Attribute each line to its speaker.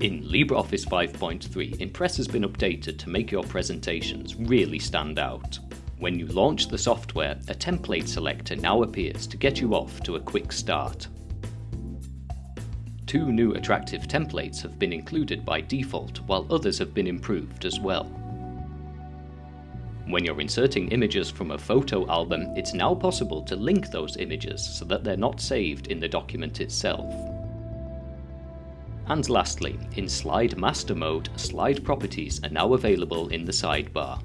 Speaker 1: In LibreOffice 5.3, Impress has been updated to make your presentations really stand out. When you launch the software, a template selector now appears to get you off to a quick start. Two new attractive templates have been included by default, while others have been improved as well. When you're inserting images from a photo album, it's now possible to link those images so that they're not saved in the document itself. And lastly, in Slide Master mode, slide properties are now available in the sidebar.